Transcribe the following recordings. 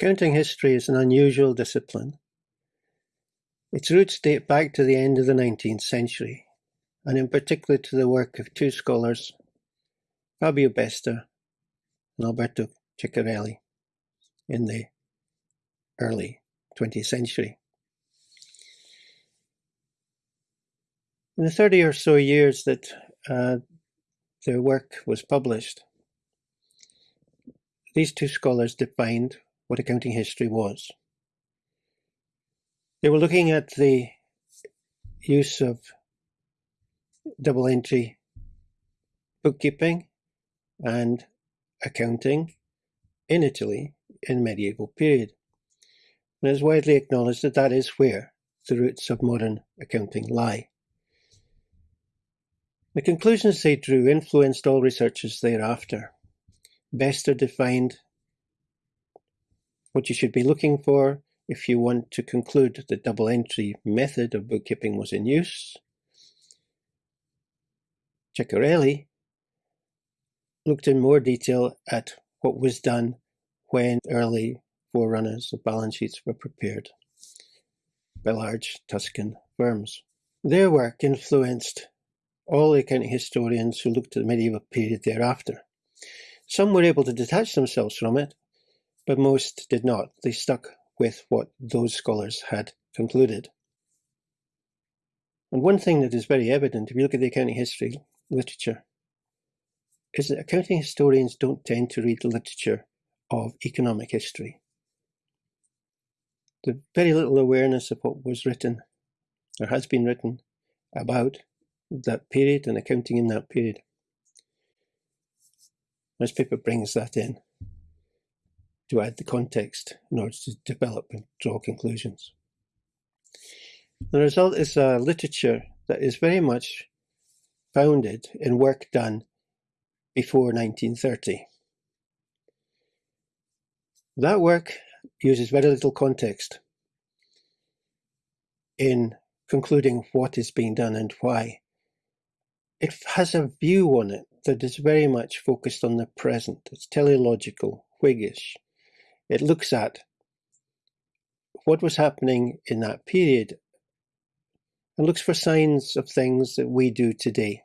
Accounting history is an unusual discipline. Its roots date back to the end of the nineteenth century, and in particular to the work of two scholars, Fabio Besta and Alberto Ceccherelli, in the early twentieth century. In the thirty or so years that uh, their work was published, these two scholars defined what accounting history was. They were looking at the use of double entry bookkeeping and accounting in Italy in the medieval period. And it's widely acknowledged that that is where the roots of modern accounting lie. The conclusions they drew influenced all researchers thereafter. Besta defined what you should be looking for if you want to conclude the double entry method of bookkeeping was in use. Ceccherelli looked in more detail at what was done when early forerunners of balance sheets were prepared by large Tuscan firms. Their work influenced all the accounting historians who looked at the medieval period thereafter. Some were able to detach themselves from it, but most did not. They stuck with what those scholars had concluded. And one thing that is very evident if you look at the accounting history literature is that accounting historians don't tend to read the literature of economic history. The very little awareness of what was written or has been written about that period and accounting in that period this paper brings that in to add the context in order to develop and draw conclusions. The result is a literature that is very much founded in work done before 1930. That work uses very little context in concluding what is being done and why. It has a view on it that is very much focused on the present. It's teleological, Whiggish. It looks at what was happening in that period and looks for signs of things that we do today.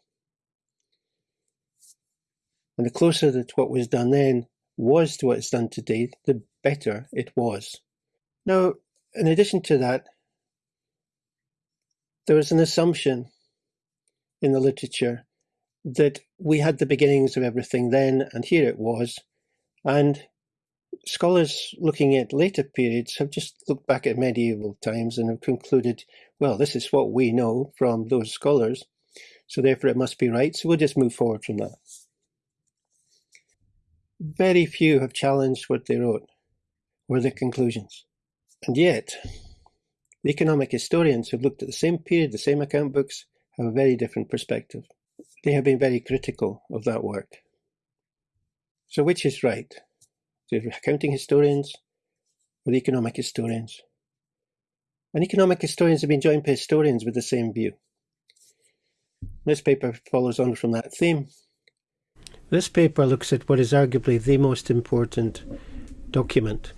And the closer that what was done then was to what's done today, the better it was. Now, in addition to that, there was an assumption in the literature that we had the beginnings of everything then, and here it was. And scholars looking at later periods have just looked back at medieval times and have concluded, well, this is what we know from those scholars, so therefore it must be right, so we'll just move forward from that. Very few have challenged what they wrote or their conclusions. And yet, the economic historians who've looked at the same period, the same account books, have a very different perspective. They have been very critical of that work. So which is right? The accounting historians or the economic historians? And economic historians have been joined by historians with the same view. This paper follows on from that theme. This paper looks at what is arguably the most important document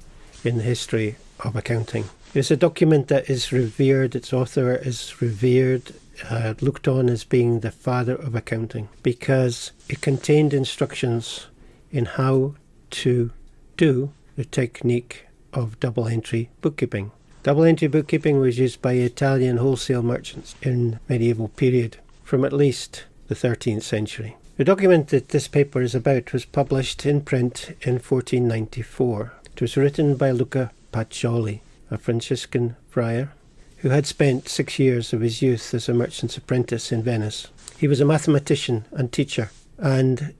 in the history of accounting. It's a document that is revered, its author is revered uh, looked on as being the father of accounting because it contained instructions in how to do the technique of double entry bookkeeping. Double entry bookkeeping was used by Italian wholesale merchants in medieval period from at least the 13th century. The document that this paper is about was published in print in 1494. It was written by Luca Pacioli, a Franciscan friar who had spent six years of his youth as a merchant's apprentice in Venice. He was a mathematician and teacher, and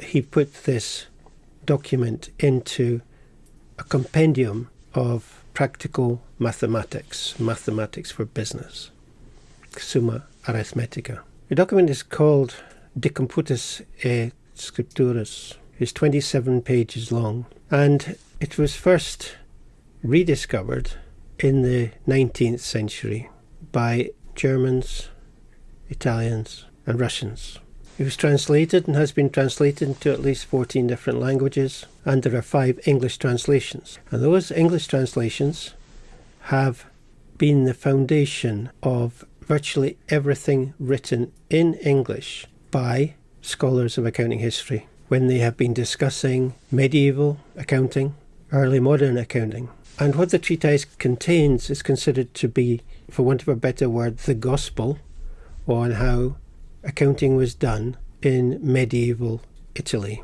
he put this document into a compendium of practical mathematics, mathematics for business, Summa Arithmetica. The document is called De Computis et Scripturis. It's 27 pages long, and it was first rediscovered in the 19th century by Germans, Italians, and Russians. It was translated and has been translated into at least 14 different languages, and there are five English translations. And those English translations have been the foundation of virtually everything written in English by scholars of accounting history when they have been discussing medieval accounting, early modern accounting. And what the treatise contains is considered to be, for want of a better word, the gospel on how accounting was done in medieval Italy.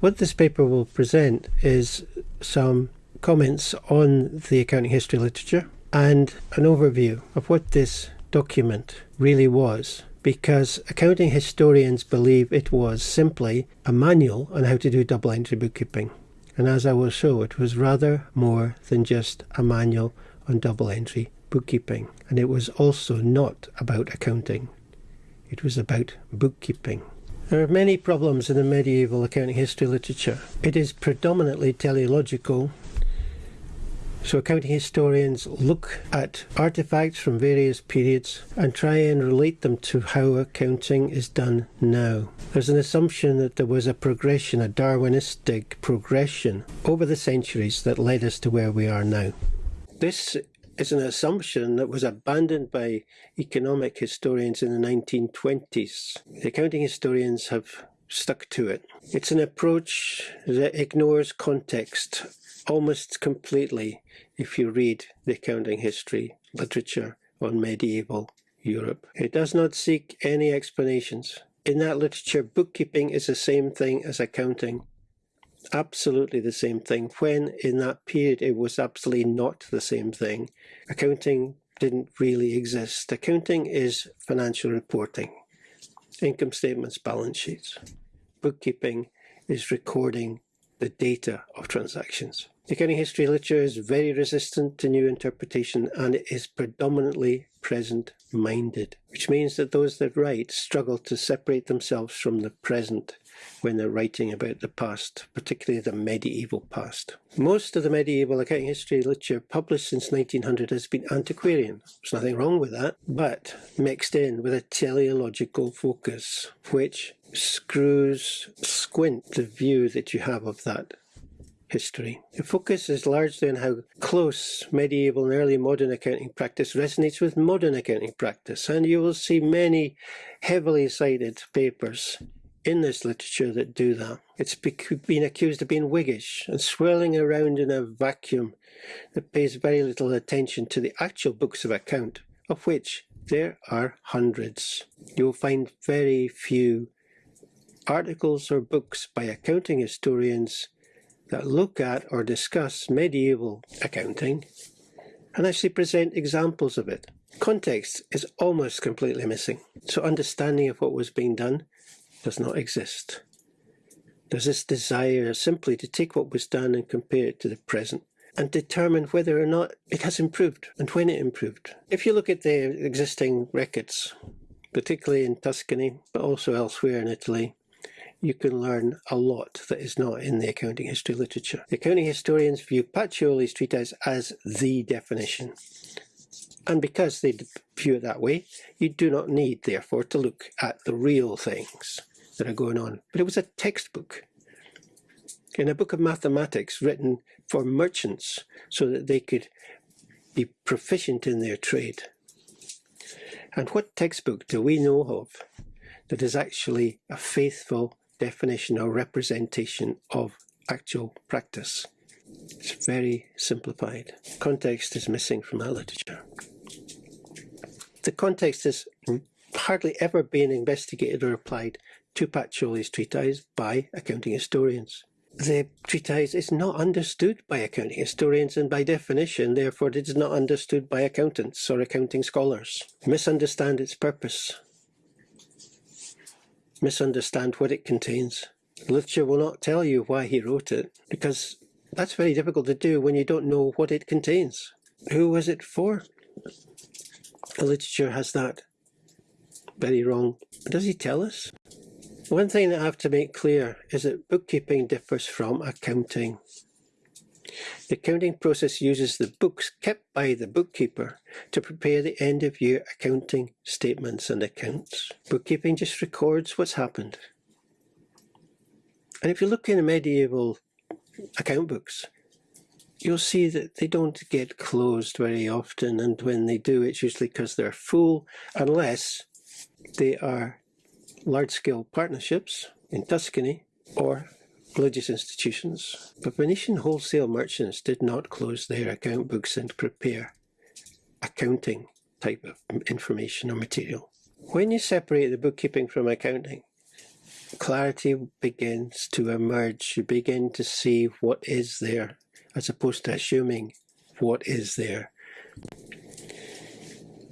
What this paper will present is some comments on the accounting history literature and an overview of what this document really was because accounting historians believe it was simply a manual on how to do double entry bookkeeping. And as I will show, it was rather more than just a manual on double entry bookkeeping. And it was also not about accounting. It was about bookkeeping. There are many problems in the medieval accounting history literature. It is predominantly teleological, so accounting historians look at artifacts from various periods and try and relate them to how accounting is done now. There's an assumption that there was a progression, a Darwinistic progression over the centuries that led us to where we are now. This is an assumption that was abandoned by economic historians in the 1920s. The accounting historians have stuck to it. It's an approach that ignores context almost completely if you read the accounting history literature on medieval Europe. It does not seek any explanations. In that literature, bookkeeping is the same thing as accounting absolutely the same thing, when in that period it was absolutely not the same thing. Accounting didn't really exist. Accounting is financial reporting, income statements, balance sheets. Bookkeeping is recording the data of transactions. The accounting history literature is very resistant to new interpretation and it is predominantly present minded, which means that those that write struggle to separate themselves from the present when they're writing about the past, particularly the medieval past. Most of the medieval accounting history literature published since 1900 has been antiquarian. There's nothing wrong with that, but mixed in with a teleological focus, which screws squint the view that you have of that history. The focus is largely on how close medieval and early modern accounting practice resonates with modern accounting practice, and you will see many heavily cited papers in this literature that do that. It's been accused of being Whiggish and swirling around in a vacuum that pays very little attention to the actual books of account, of which there are hundreds. You'll find very few articles or books by accounting historians that look at or discuss medieval accounting and actually present examples of it. Context is almost completely missing, so understanding of what was being done does not exist. There's this desire simply to take what was done and compare it to the present and determine whether or not it has improved and when it improved. If you look at the existing records, particularly in Tuscany, but also elsewhere in Italy, you can learn a lot that is not in the accounting history literature. The accounting historians view Pacioli's treatise as the definition. And because they view it that way, you do not need, therefore, to look at the real things that are going on. But it was a textbook in a book of mathematics written for merchants so that they could be proficient in their trade. And what textbook do we know of that is actually a faithful definition or representation of actual practice? It's very simplified. Context is missing from our literature. The context is hardly ever being investigated or applied to Pacioli's treatise by accounting historians. The treatise is not understood by accounting historians and by definition therefore it is not understood by accountants or accounting scholars. Misunderstand its purpose. Misunderstand what it contains. Literature will not tell you why he wrote it because that's very difficult to do when you don't know what it contains. Who was it for? The literature has that very wrong. Does he tell us? One thing that I have to make clear is that bookkeeping differs from accounting. The accounting process uses the books kept by the bookkeeper to prepare the end of year accounting statements and accounts. Bookkeeping just records what's happened. And if you look in medieval account books, you'll see that they don't get closed very often and when they do it's usually because they're full unless they are large-scale partnerships in Tuscany or religious institutions. But Venetian wholesale merchants did not close their account books and prepare accounting type of information or material. When you separate the bookkeeping from accounting, clarity begins to emerge. You begin to see what is there as opposed to assuming what is there.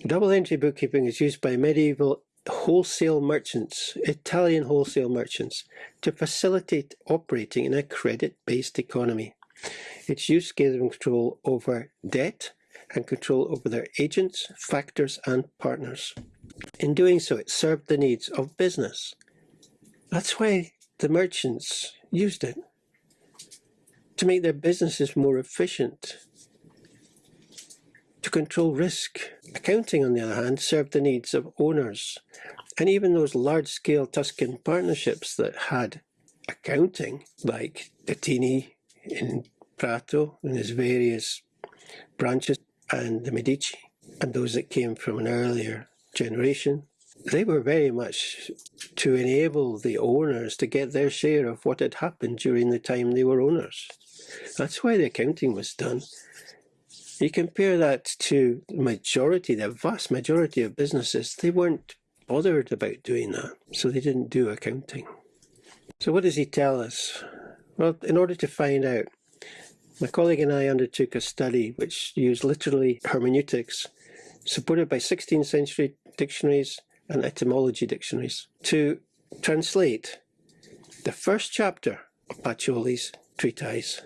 Double entry bookkeeping is used by medieval wholesale merchants, Italian wholesale merchants, to facilitate operating in a credit-based economy. Its use gave them control over debt and control over their agents, factors and partners. In doing so, it served the needs of business. That's why the merchants used it to make their businesses more efficient, to control risk. Accounting, on the other hand, served the needs of owners. And even those large-scale Tuscan partnerships that had accounting, like Datini in Prato and his various branches, and the Medici, and those that came from an earlier generation, they were very much to enable the owners to get their share of what had happened during the time they were owners. That's why the accounting was done. You compare that to the majority, the vast majority of businesses, they weren't bothered about doing that, so they didn't do accounting. So what does he tell us? Well, in order to find out, my colleague and I undertook a study which used literally hermeneutics, supported by 16th century dictionaries and etymology dictionaries, to translate the first chapter of Pacioli's treatise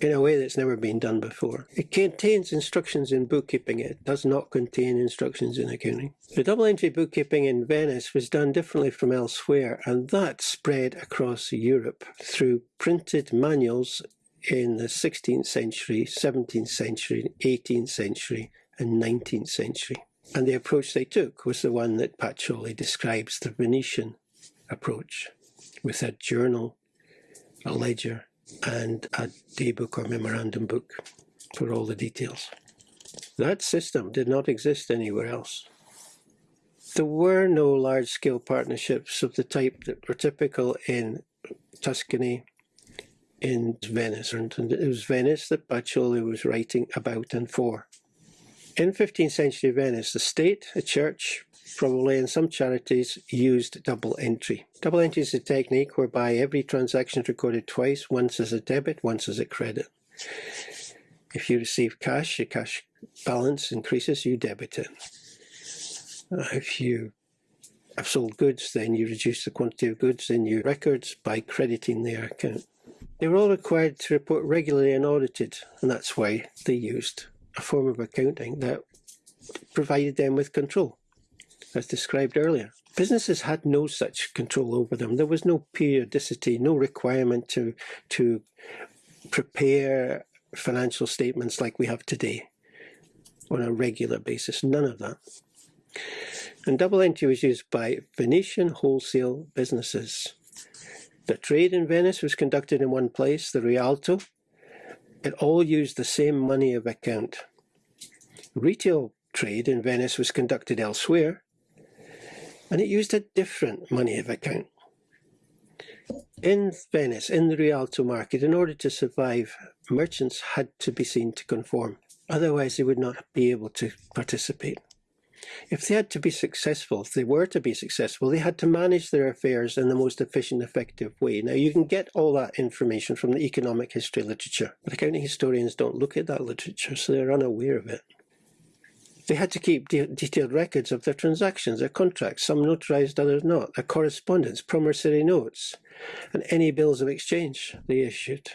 in a way that's never been done before. It contains instructions in bookkeeping, it does not contain instructions in accounting. The double entry bookkeeping in Venice was done differently from elsewhere, and that spread across Europe through printed manuals in the 16th century, 17th century, 18th century, and 19th century. And the approach they took was the one that Pacioli describes, the Venetian approach, with a journal, a ledger, and a daybook or memorandum book for all the details. That system did not exist anywhere else. There were no large-scale partnerships of the type that were typical in Tuscany, in Venice, and it was Venice that Pacioli was writing about and for. In 15th century Venice, the state, a church, probably, and some charities used double entry. Double entry is a technique whereby every transaction is recorded twice, once as a debit, once as a credit. If you receive cash, your cash balance increases, you debit it. Uh, if you have sold goods, then you reduce the quantity of goods in your records by crediting their account. They were all required to report regularly and audited, and that's why they used a form of accounting that provided them with control as described earlier. Businesses had no such control over them. There was no periodicity, no requirement to, to prepare financial statements like we have today on a regular basis. None of that. And double entry was used by Venetian wholesale businesses. The trade in Venice was conducted in one place, the Rialto. It all used the same money of account. Retail trade in Venice was conducted elsewhere, and it used a different money of account. In Venice, in the Rialto market, in order to survive, merchants had to be seen to conform. Otherwise, they would not be able to participate. If they had to be successful, if they were to be successful, they had to manage their affairs in the most efficient, effective way. Now, you can get all that information from the economic history literature, but accounting historians don't look at that literature, so they're unaware of it. They had to keep de detailed records of their transactions, their contracts, some notarized, others not, their correspondence, promissory notes, and any bills of exchange they issued.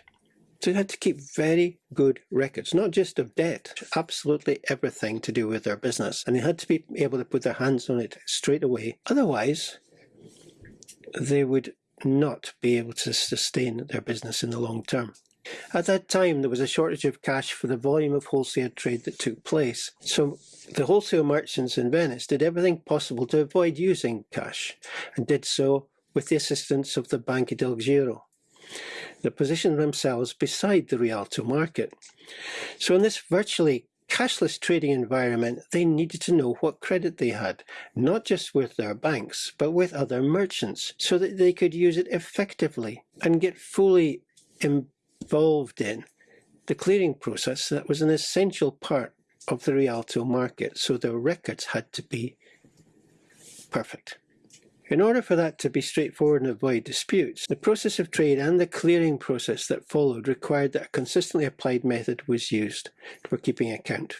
So they had to keep very good records, not just of debt, absolutely everything to do with their business. And they had to be able to put their hands on it straight away. Otherwise, they would not be able to sustain their business in the long term. At that time, there was a shortage of cash for the volume of wholesale trade that took place. So the wholesale merchants in Venice did everything possible to avoid using cash and did so with the assistance of the Banca del Giro. They positioned themselves beside the Rialto market. So in this virtually cashless trading environment, they needed to know what credit they had, not just with their banks, but with other merchants, so that they could use it effectively and get fully involved in the clearing process that was an essential part of the Rialto market, so their records had to be perfect. In order for that to be straightforward and avoid disputes, the process of trade and the clearing process that followed required that a consistently applied method was used for keeping account,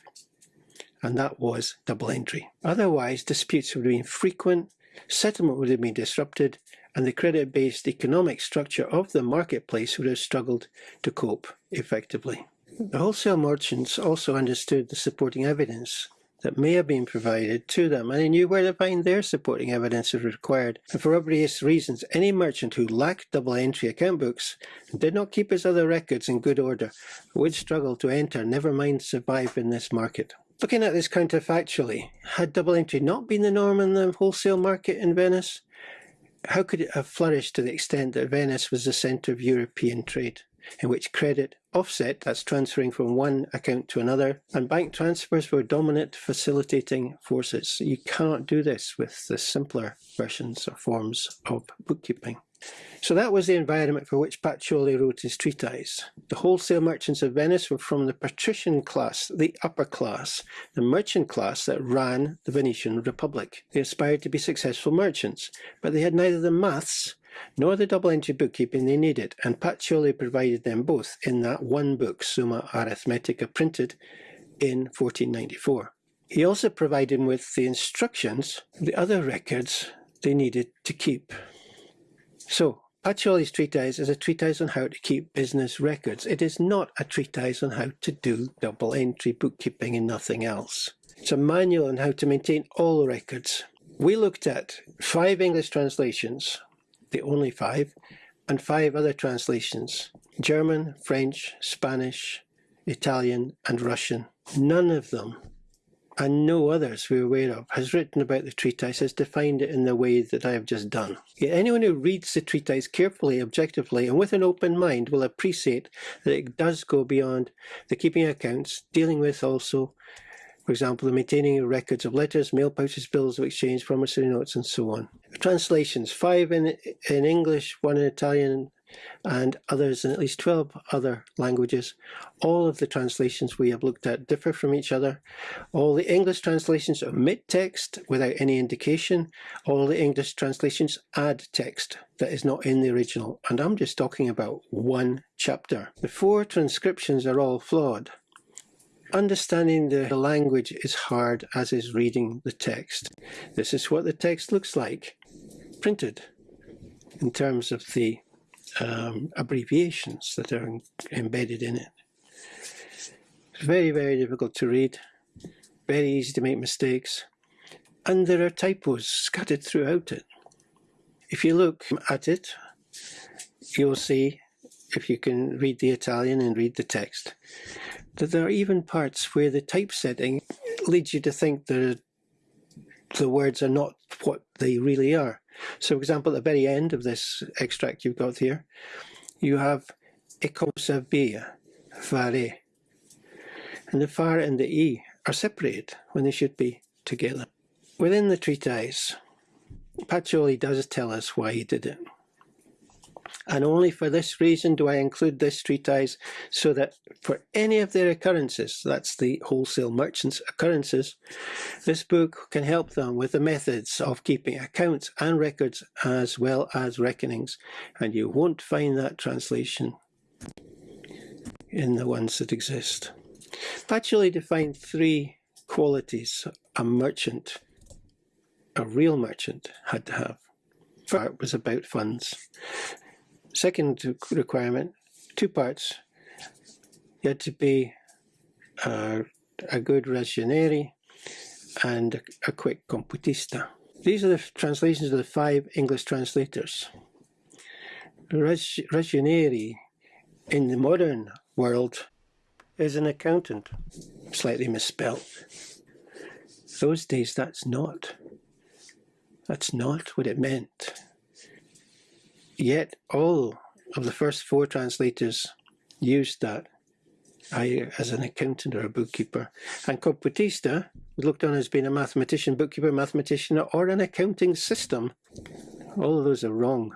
and that was double entry. Otherwise, disputes would have been frequent, settlement would have been disrupted, and the credit-based economic structure of the marketplace would have struggled to cope effectively. The wholesale merchants also understood the supporting evidence that may have been provided to them, and they knew where to find their supporting evidence if required. And for obvious reasons, any merchant who lacked double entry account books and did not keep his other records in good order would struggle to enter, never mind survive in this market. Looking at this counterfactually, had double entry not been the norm in the wholesale market in Venice, how could it have flourished to the extent that Venice was the centre of European trade? in which credit offset, that's transferring from one account to another, and bank transfers were dominant facilitating forces. You cannot do this with the simpler versions or forms of bookkeeping. So that was the environment for which Pacioli wrote his treatise. The wholesale merchants of Venice were from the patrician class, the upper class, the merchant class that ran the Venetian Republic. They aspired to be successful merchants, but they had neither the maths nor the double entry bookkeeping they needed, and Pacioli provided them both in that one book, Summa Arithmetica, printed in 1494. He also provided them with the instructions, the other records they needed to keep. So, Pacioli's treatise is a treatise on how to keep business records. It is not a treatise on how to do double entry bookkeeping and nothing else. It's a manual on how to maintain all records. We looked at five English translations the only five, and five other translations, German, French, Spanish, Italian and Russian. None of them, and no others we're aware of, has written about the treatise, has defined it in the way that I have just done. Yet anyone who reads the treatise carefully, objectively, and with an open mind will appreciate that it does go beyond the keeping accounts, dealing with also for example, the maintaining of records of letters, mail pouches, bills of exchange, promissory notes, and so on. Translations, five in, in English, one in Italian, and others in at least 12 other languages. All of the translations we have looked at differ from each other. All the English translations omit text without any indication. All the English translations add text that is not in the original. And I'm just talking about one chapter. The four transcriptions are all flawed. Understanding the language is hard as is reading the text. This is what the text looks like, printed, in terms of the um, abbreviations that are embedded in it. It's very, very difficult to read, very easy to make mistakes, and there are typos scattered throughout it. If you look at it, you'll see, if you can read the Italian and read the text, that there are even parts where the typesetting leads you to think that the words are not what they really are. So, for example, at the very end of this extract you've got here, you have ecosavia, fare, and the far and the e are separated when they should be together. Within the treatise, Pacioli does tell us why he did it. And only for this reason do I include this treatise, so that for any of their occurrences, that's the wholesale merchants' occurrences, this book can help them with the methods of keeping accounts and records as well as reckonings. And you won't find that translation in the ones that exist. Pacioli defined three qualities a merchant, a real merchant, had to have. First was about funds. Second requirement, two parts. You had to be uh, a good ragioniere and a quick computista. These are the translations of the five English translators. Ragioniere in the modern world is an accountant. Slightly misspelt. Those days that's not. That's not what it meant. Yet all of the first four translators used that as an accountant or a bookkeeper. And Computista looked on as being a mathematician, bookkeeper, mathematician, or an accounting system. All of those are wrong.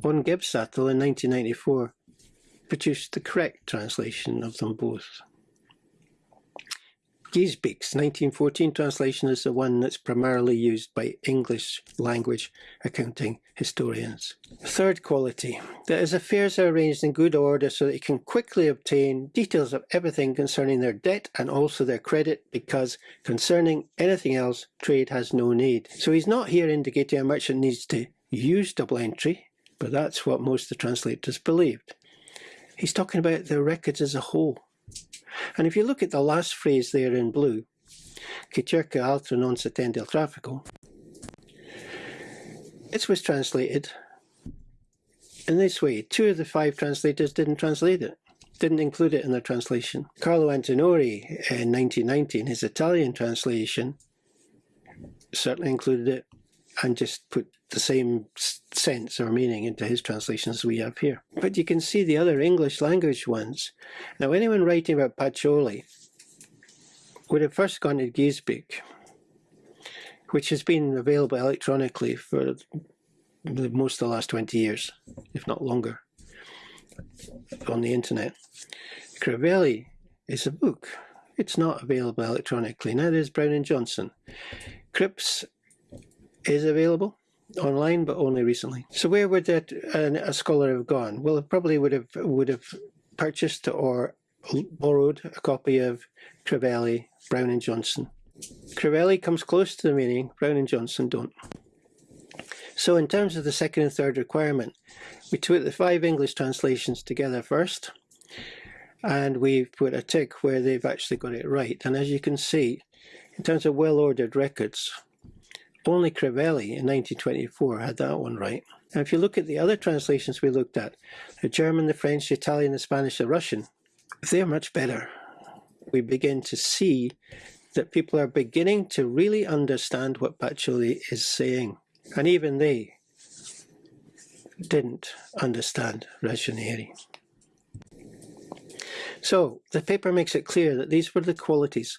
Von Gebsattel in 1994 produced the correct translation of them both. Geijsbeek's 1914 translation is the one that's primarily used by English language accounting historians. Third quality, that his affairs are arranged in good order so that he can quickly obtain details of everything concerning their debt and also their credit because concerning anything else, trade has no need. So he's not here indicating a merchant needs to use double entry, but that's what most of the translators believed. He's talking about the records as a whole. And if you look at the last phrase there in blue, che cerca non al traffico, it was translated in this way. Two of the five translators didn't translate it, didn't include it in their translation. Carlo Antinori in 1919, his Italian translation, certainly included it and just put the same sense or meaning into his translations we have here. But you can see the other English language ones. Now anyone writing about Pacioli would have first gone to Geijsbeek, which has been available electronically for most of the last 20 years, if not longer, on the internet. Crivelli is a book. It's not available electronically, neither is Brown and Johnson. Cripps is available online, but only recently. So where would that uh, a scholar have gone? Well, it probably would have would have purchased or borrowed a copy of Crivelli, Brown and Johnson. Crivelli comes close to the meaning, Brown and Johnson don't. So in terms of the second and third requirement, we took the five English translations together first, and we've put a tick where they've actually got it right. And as you can see, in terms of well-ordered records, only Crivelli in 1924 had that one right. Now if you look at the other translations we looked at, the German, the French, the Italian, the Spanish, the Russian, they're much better. We begin to see that people are beginning to really understand what Pacioli is saying. And even they didn't understand Ragionieri. So the paper makes it clear that these were the qualities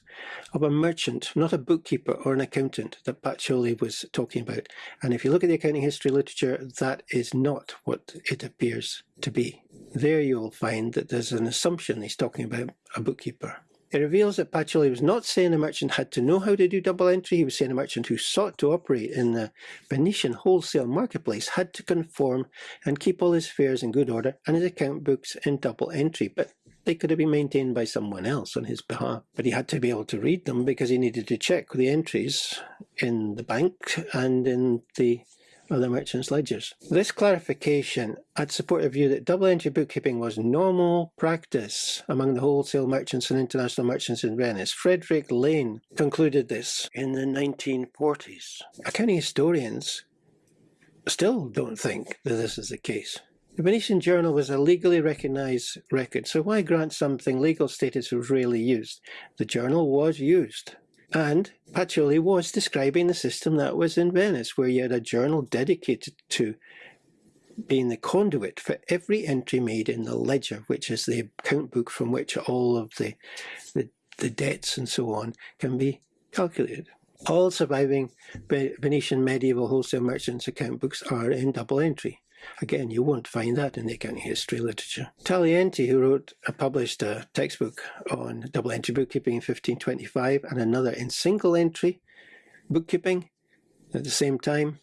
of a merchant, not a bookkeeper or an accountant that Pacioli was talking about. And if you look at the accounting history literature, that is not what it appears to be. There you'll find that there's an assumption he's talking about a bookkeeper. It reveals that Pacioli was not saying a merchant had to know how to do double entry, he was saying a merchant who sought to operate in the Venetian wholesale marketplace had to conform and keep all his affairs in good order and his account books in double entry. But they could have been maintained by someone else on his behalf. But he had to be able to read them because he needed to check the entries in the bank and in the other merchants' ledgers. This clarification had support a view that double entry bookkeeping was normal practice among the wholesale merchants and international merchants in Venice. Frederic Lane concluded this in the 1940s. Accounting historians still don't think that this is the case. The Venetian Journal was a legally recognized record, so why grant something legal status was rarely used? The journal was used. And Pacioli was describing the system that was in Venice, where you had a journal dedicated to being the conduit for every entry made in the ledger, which is the account book from which all of the, the, the debts and so on can be calculated. All surviving Venetian medieval wholesale merchants' account books are in double entry. Again, you won't find that in the accounting history literature. Taglienti, who wrote, uh, published a textbook on double entry bookkeeping in 1525 and another in single entry bookkeeping at the same time,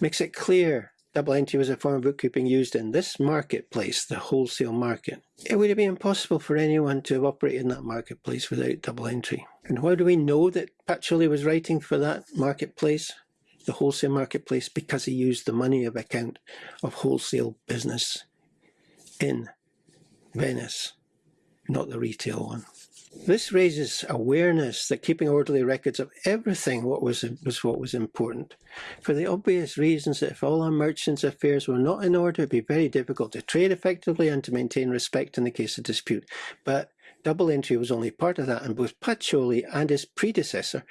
makes it clear double entry was a form of bookkeeping used in this marketplace, the wholesale market. It would have been impossible for anyone to have operated in that marketplace without double entry. And how do we know that Pacioli was writing for that marketplace? The wholesale marketplace because he used the money of account of wholesale business in Venice. not the retail one. This raises awareness that keeping orderly records of everything what was, was what was important, for the obvious reasons that if all our merchants' affairs were not in order, it would be very difficult to trade effectively and to maintain respect in the case of dispute. But double entry was only part of that, and both Pacioli and his predecessor,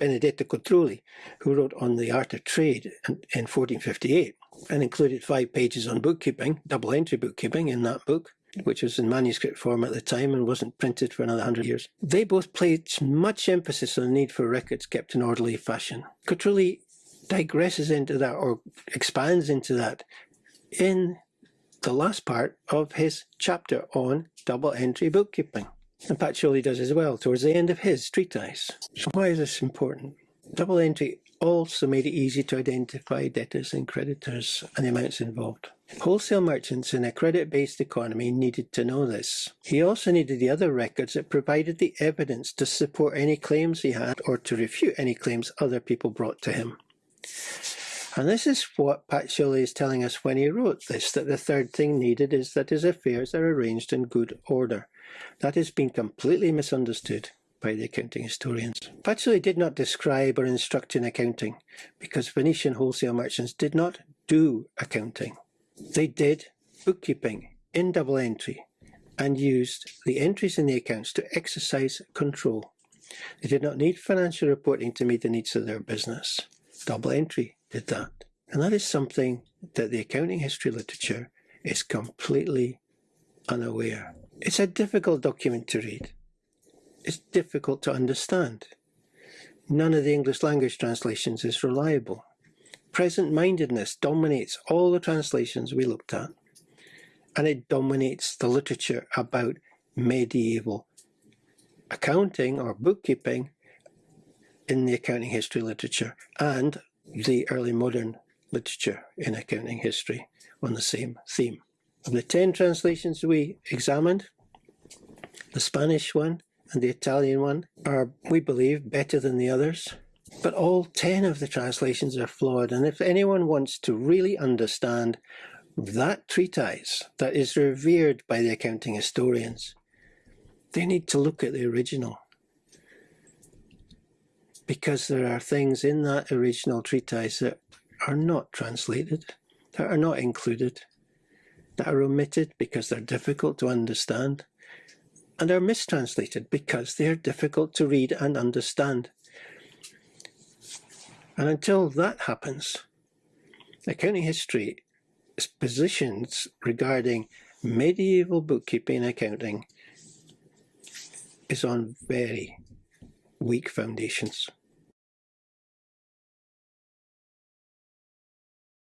Benedetto Cotruli, who wrote on the art of trade in, in 1458 and included five pages on bookkeeping, double entry bookkeeping in that book, which was in manuscript form at the time and wasn't printed for another hundred years. They both placed much emphasis on the need for records kept in orderly fashion. Cotruli digresses into that or expands into that in the last part of his chapter on double entry bookkeeping. And Pacioli does as well towards the end of his treatise. So why is this important? Double entry also made it easy to identify debtors and creditors and the amounts involved. Wholesale merchants in a credit-based economy needed to know this. He also needed the other records that provided the evidence to support any claims he had or to refute any claims other people brought to him. And this is what Pat Pacioli is telling us when he wrote this, that the third thing needed is that his affairs are arranged in good order. That has been completely misunderstood by the accounting historians. Pacioli did not describe or instruct in accounting because Venetian wholesale merchants did not do accounting. They did bookkeeping in double entry and used the entries in the accounts to exercise control. They did not need financial reporting to meet the needs of their business. Double entry did that. And that is something that the accounting history literature is completely unaware. It's a difficult document to read It's difficult to understand. None of the English language translations is reliable. Present-mindedness dominates all the translations we looked at, and it dominates the literature about medieval accounting or bookkeeping in the accounting history literature and the early modern literature in accounting history on the same theme. Of the 10 translations we examined, the Spanish one and the Italian one are, we believe, better than the others. But all 10 of the translations are flawed, and if anyone wants to really understand that treatise that is revered by the accounting historians, they need to look at the original. Because there are things in that original treatise that are not translated, that are not included, that are omitted because they're difficult to understand and are mistranslated because they are difficult to read and understand. And until that happens, accounting history positions regarding medieval bookkeeping and accounting is on very weak foundations.